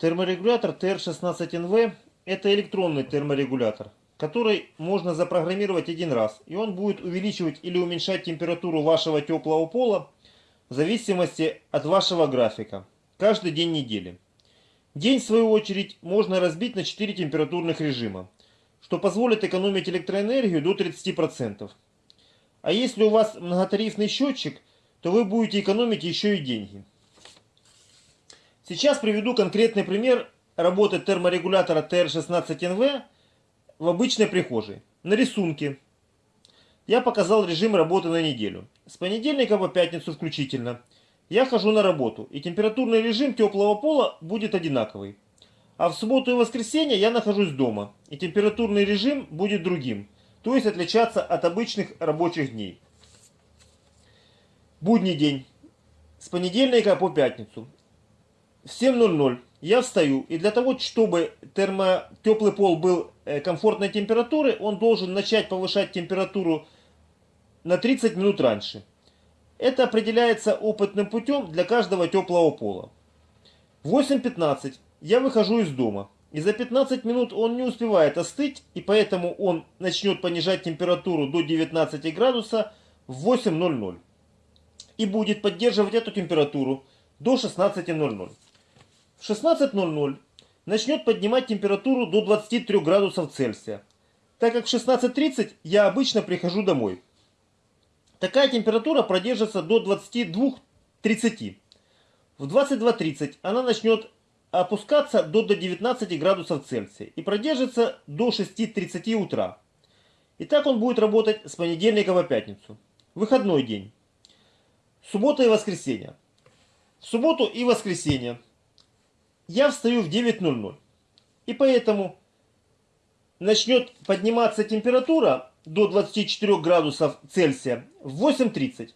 Терморегулятор TR16NV это электронный терморегулятор, который можно запрограммировать один раз, и он будет увеличивать или уменьшать температуру вашего теплого пола в зависимости от вашего графика, каждый день недели. День, в свою очередь, можно разбить на 4 температурных режима, что позволит экономить электроэнергию до 30%. А если у вас многотарифный счетчик, то вы будете экономить еще и деньги. Сейчас приведу конкретный пример работы терморегулятора TR16NV в обычной прихожей. На рисунке я показал режим работы на неделю. С понедельника по пятницу включительно. Я хожу на работу, и температурный режим теплого пола будет одинаковый. А в субботу и воскресенье я нахожусь дома, и температурный режим будет другим, то есть отличаться от обычных рабочих дней. Будний день. С понедельника по пятницу. В 7.00 я встаю, и для того, чтобы термо, теплый пол был э, комфортной температуры, он должен начать повышать температуру на 30 минут раньше. Это определяется опытным путем для каждого теплого пола. В 8.15 я выхожу из дома. И за 15 минут он не успевает остыть, и поэтому он начнет понижать температуру до 19 градуса в 8.00. И будет поддерживать эту температуру до 16.00. В 16.00 начнет поднимать температуру до 23 градусов Цельсия, так как в 16.30 я обычно прихожу домой. Такая температура продержится до 22-30. В 22.30 она начнет опускаться до, до 19 градусов Цельсия и продержится до 6.30 утра. И так он будет работать с понедельника по пятницу. Выходной день. Суббота и воскресенье. В субботу и воскресенье я встаю в 9.00. И поэтому начнет подниматься температура до 24 градусов Цельсия в 8.30.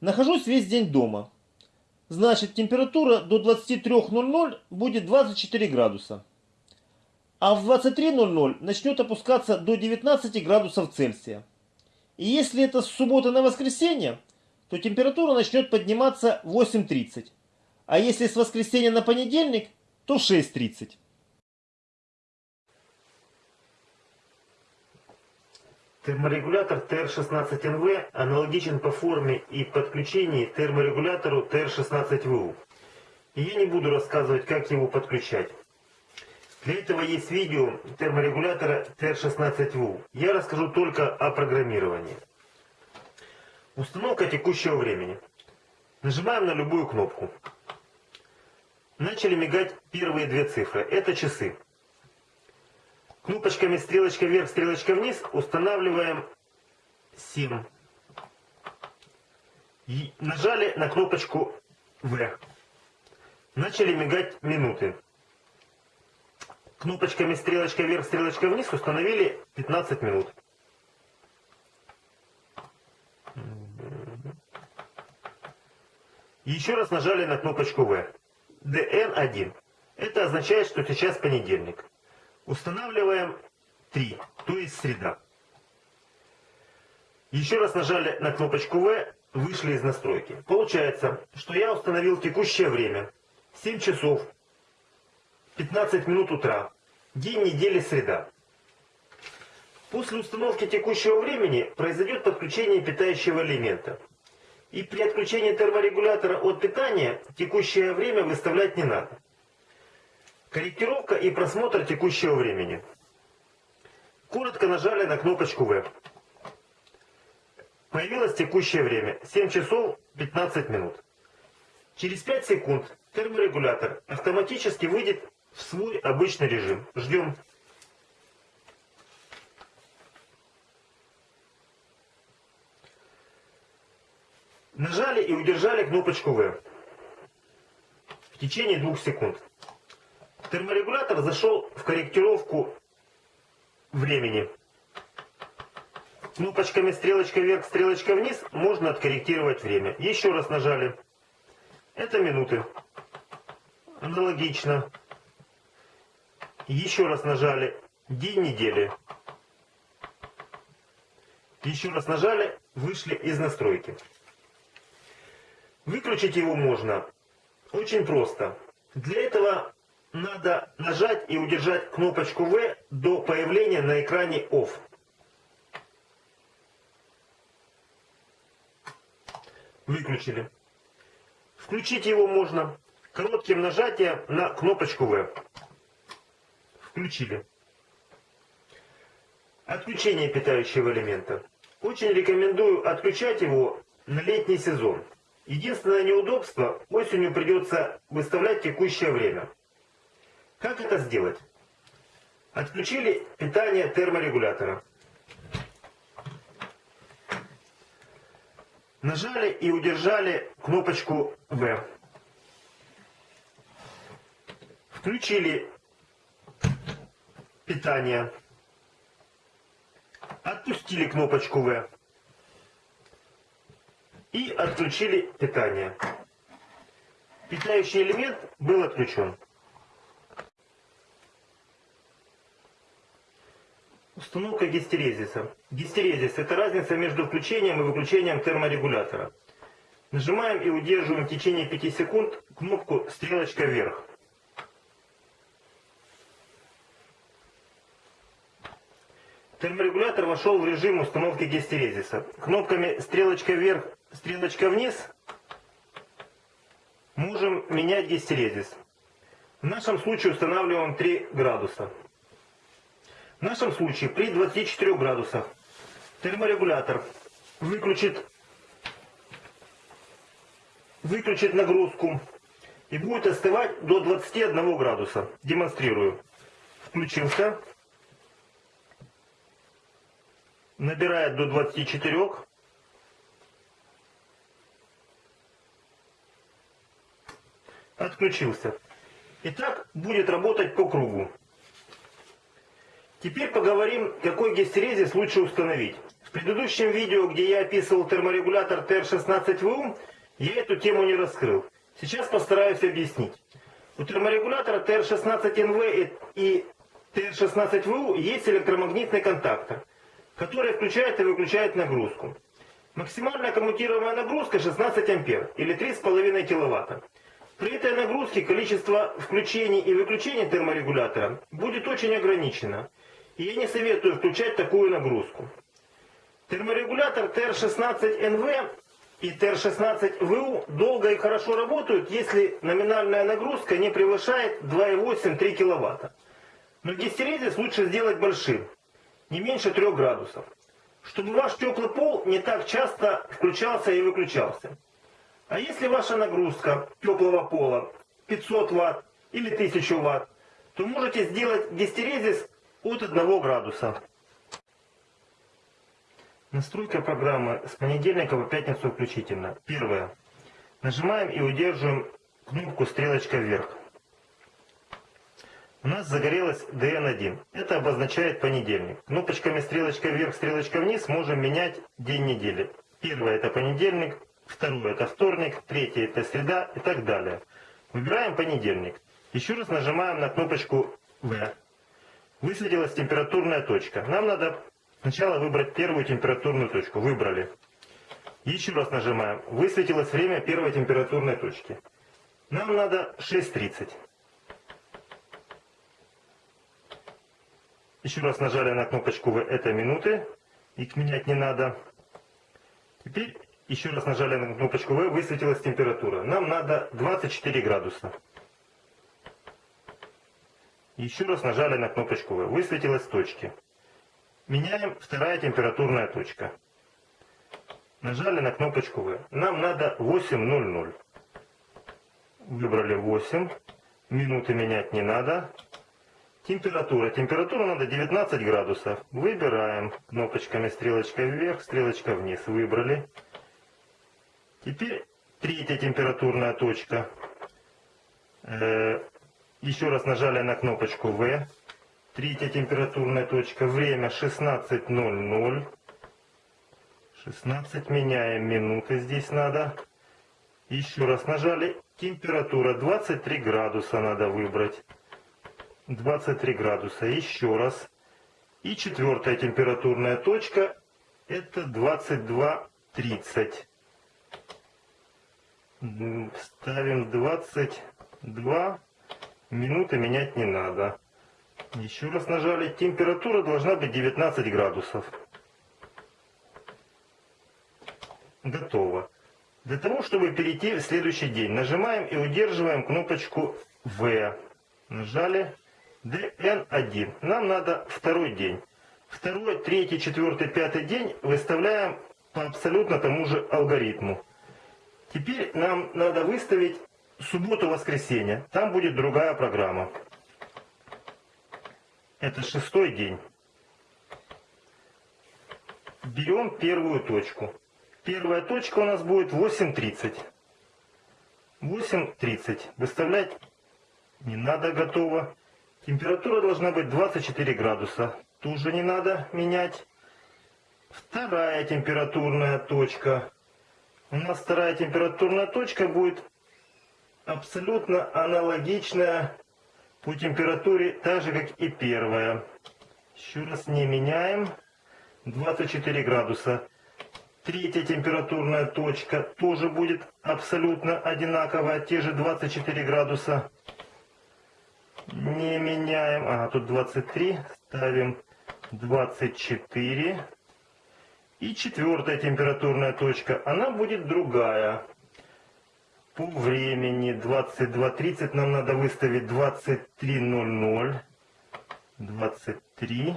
Нахожусь весь день дома. Значит, температура до 23.00 будет 24 градуса. А в 23.00 начнет опускаться до 19 градусов Цельсия. И если это с субботы на воскресенье, то температура начнет подниматься в 8.30. А если с воскресенья на понедельник, то в 6.30. Терморегулятор TR16NV аналогичен по форме и подключении терморегулятору TR16VU. И я не буду рассказывать, как его подключать. Для этого есть видео терморегулятора TR16VU. Я расскажу только о программировании. Установка текущего времени. Нажимаем на любую кнопку. Начали мигать первые две цифры. Это часы. Кнопочками стрелочка вверх, стрелочка вниз устанавливаем 7. И нажали на кнопочку В. Начали мигать минуты. Кнопочками стрелочка вверх, стрелочка вниз установили 15 минут. Еще раз нажали на кнопочку В. DN1. Это означает, что сейчас понедельник. Устанавливаем 3, то есть среда. Еще раз нажали на кнопочку В, вышли из настройки. Получается, что я установил текущее время. 7 часов 15 минут утра. День недели среда. После установки текущего времени произойдет подключение питающего элемента. И при отключении терморегулятора от питания текущее время выставлять не надо. Корректировка и просмотр текущего времени. Коротко нажали на кнопочку В. Появилось текущее время 7 часов 15 минут. Через 5 секунд терморегулятор автоматически выйдет в свой обычный режим. Ждем. Нажали и удержали кнопочку В в течение двух секунд. Терморегулятор зашел в корректировку времени. Кнопочками стрелочка вверх, стрелочка вниз можно откорректировать время. Еще раз нажали. Это минуты. Аналогично. Еще раз нажали. День недели. Еще раз нажали. Вышли из настройки. Выключить его можно очень просто. Для этого надо нажать и удержать кнопочку V до появления на экране OFF. Выключили. Включить его можно коротким нажатием на кнопочку V. Включили. Отключение питающего элемента. Очень рекомендую отключать его на летний сезон. Единственное неудобство, осенью придется выставлять текущее время. Как это сделать? Отключили питание терморегулятора. Нажали и удержали кнопочку V. Включили питание. Отпустили кнопочку V. И отключили питание. Питающий элемент был отключен. Установка гистерезиса. Гистерезис – это разница между включением и выключением терморегулятора. Нажимаем и удерживаем в течение 5 секунд кнопку «Стрелочка вверх». Терморегулятор вошел в режим установки гистерезиса. Кнопками «Стрелочка вверх», «Стрелочка вниз» можем менять гистерезис. В нашем случае устанавливаем 3 градуса. В нашем случае при 24 градусах терморегулятор выключит, выключит нагрузку и будет остывать до 21 градуса. Демонстрирую. Включился. Набирает до 24. Отключился. И так будет работать по кругу. Теперь поговорим, какой гистерезис лучше установить. В предыдущем видео, где я описывал терморегулятор TR16VU, я эту тему не раскрыл. Сейчас постараюсь объяснить. У терморегулятора TR16NV и TR16VU есть электромагнитный контактор, который включает и выключает нагрузку. Максимальная коммутируемая нагрузка 16 ампер или 3,5 киловатта. При этой нагрузке количество включений и выключений терморегулятора будет очень ограничено. И я не советую включать такую нагрузку. Терморегулятор TR16NV и TR16VU долго и хорошо работают, если номинальная нагрузка не превышает 2,8-3 кВт. Но гистерезис лучше сделать большим, не меньше 3 градусов, чтобы ваш теплый пол не так часто включался и выключался. А если ваша нагрузка теплого пола 500 Вт или 1000 Вт, то можете сделать гистерезис от 1 градуса. Настройка программы с понедельника по пятницу включительно. Первое. Нажимаем и удерживаем кнопку стрелочка вверх. У нас загорелась DN1. Это обозначает понедельник. Кнопочками стрелочка вверх, стрелочка вниз можем менять день недели. Первое это понедельник, второе это вторник, третье это среда и так далее. Выбираем понедельник. Еще раз нажимаем на кнопочку V высветилась температурная точка. Нам надо сначала выбрать первую температурную точку. Выбрали. Еще раз нажимаем. Высветилось время первой температурной точки. Нам надо 6.30. Еще раз нажали на кнопочку В, это минуты. Их менять не надо. Теперь еще раз нажали на кнопочку В, высветилась температура. Нам надо 24 градуса. Еще раз нажали на кнопочку В. Высветилась точки. Меняем вторая температурная точка. Нажали на кнопочку В. Нам надо 8.00. Выбрали 8. Минуты менять не надо. Температура. Температуру надо 19 градусов. Выбираем кнопочками стрелочка вверх, стрелочка вниз. Выбрали. Теперь третья температурная точка. Э, еще раз нажали на кнопочку V. Третья температурная точка. Время 16.00. 16 меняем минуты здесь надо. Еще раз нажали. Температура 23 градуса надо выбрать. 23 градуса. Еще раз. И четвертая температурная точка. Это 22.30. Ставим 22 Минуты менять не надо. Еще раз нажали. Температура должна быть 19 градусов. Готово. Для того, чтобы перейти в следующий день, нажимаем и удерживаем кнопочку В. Нажали DN1. Нам надо второй день. Второй, третий, четвертый, пятый день выставляем по абсолютно тому же алгоритму. Теперь нам надо выставить субботу-воскресенье. Там будет другая программа. Это шестой день. Берем первую точку. Первая точка у нас будет 8.30. 8.30. Выставлять не надо, готово. Температура должна быть 24 градуса. Тоже не надо менять. Вторая температурная точка. У нас вторая температурная точка будет абсолютно аналогичная по температуре, так же как и первая. Еще раз не меняем. 24 градуса. Третья температурная точка тоже будет абсолютно одинаковая, те же 24 градуса. Не меняем. А, тут 23. Ставим 24. И четвертая температурная точка, она будет другая. По времени 22.30 нам надо выставить 23.00. 23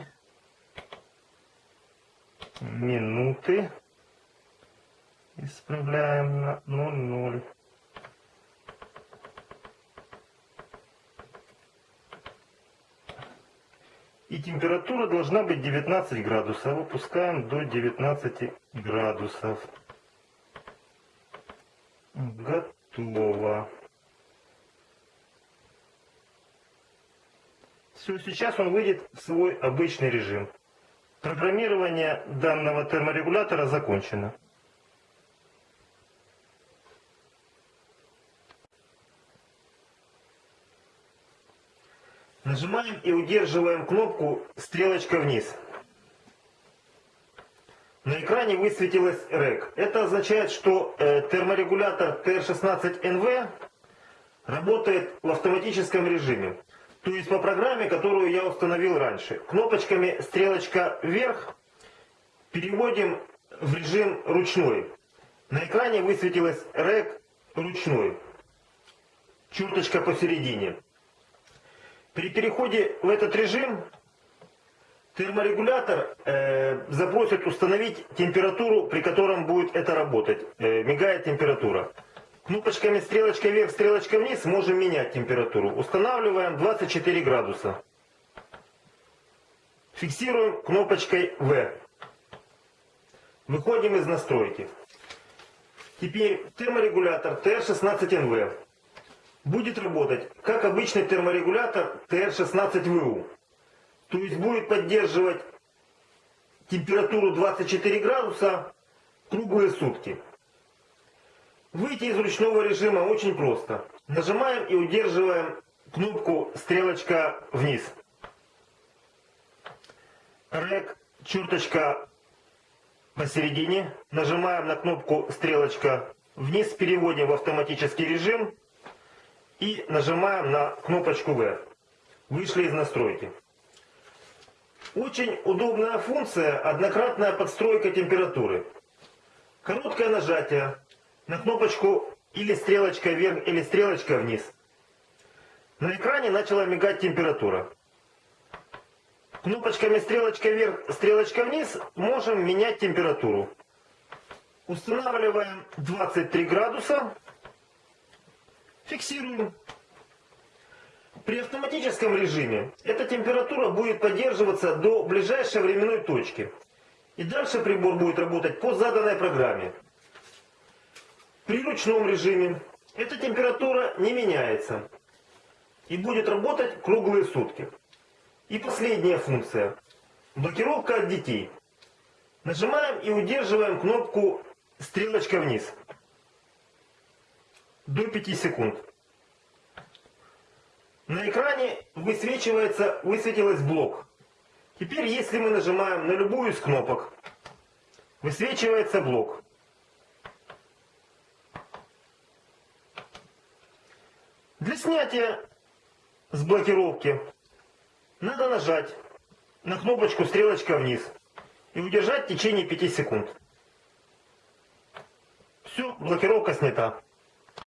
минуты. Исправляем на 00. И температура должна быть 19 градусов. Выпускаем до 19 градусов. Готово. Все, сейчас он выйдет в свой обычный режим. Программирование данного терморегулятора закончено. Нажимаем и удерживаем кнопку стрелочка вниз. На экране высветилась REC. Это означает, что э, терморегулятор TR16NV работает в автоматическом режиме. То есть по программе, которую я установил раньше. Кнопочками стрелочка вверх переводим в режим ручной. На экране высветилась REC ручной. Черточка посередине. При переходе в этот режим терморегулятор э, запросит установить температуру, при котором будет это работать. Э, мигает температура. Кнопочками стрелочка вверх, стрелочка вниз можем менять температуру. Устанавливаем 24 градуса. Фиксируем кнопочкой V. Выходим из настройки. Теперь терморегулятор TR16NV будет работать как обычный терморегулятор TR16VU. То есть будет поддерживать температуру 24 градуса круглые сутки. Выйти из ручного режима очень просто. Нажимаем и удерживаем кнопку стрелочка вниз. Рек, черточка посередине. Нажимаем на кнопку стрелочка вниз, переводим в автоматический режим и нажимаем на кнопочку V. Вышли из настройки. Очень удобная функция – однократная подстройка температуры. Короткое нажатие на кнопочку или стрелочка вверх, или стрелочка вниз. На экране начала мигать температура. Кнопочками стрелочка вверх, стрелочка вниз можем менять температуру. Устанавливаем 23 градуса. Фиксируем. При автоматическом режиме эта температура будет поддерживаться до ближайшей временной точки. И дальше прибор будет работать по заданной программе. При ручном режиме эта температура не меняется. И будет работать круглые сутки. И последняя функция. Блокировка от детей. Нажимаем и удерживаем кнопку стрелочка вниз до 5 секунд. На экране высвечивается, высветилась блок. Теперь, если мы нажимаем на любую из кнопок, высвечивается блок. Для снятия с блокировки, надо нажать на кнопочку стрелочка вниз и удержать в течение 5 секунд. Все, блокировка снята.